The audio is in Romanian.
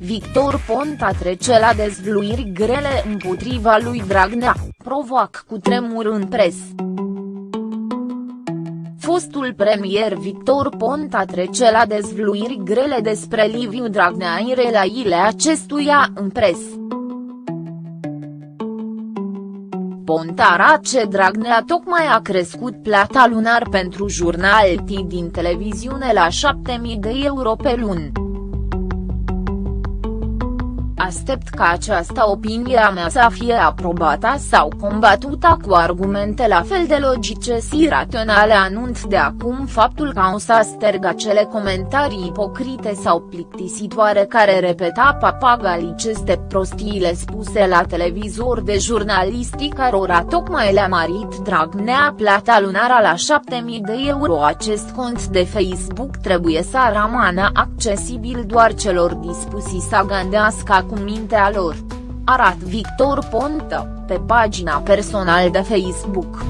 Victor Ponta trece la dezvluiri grele împotriva lui Dragnea, provoacă cu tremur în pres. Fostul premier Victor Ponta trece la dezvluiri grele despre Liviu Dragnea în relațiile acestuia în pres. Ponta Race Dragnea tocmai a crescut plata lunar pentru jurnaltii din televiziune la 7000 de euro pe lună. Aștept ca această opinie a mea să fie aprobată sau combatută cu argumente la fel de logice și raționale anunț de acum faptul că o să sterg acele comentarii ipocrite sau plictisitoare care repeta papagaliceste prostiile spuse la televizor de jurnalistii cărora tocmai le-a marit Dragnea plata lunară la 7000 de euro. Acest cont de Facebook trebuie să rămână accesibil doar celor dispuși să gândească cu mintea lor. Arat Victor Ponta, pe pagina personală de Facebook.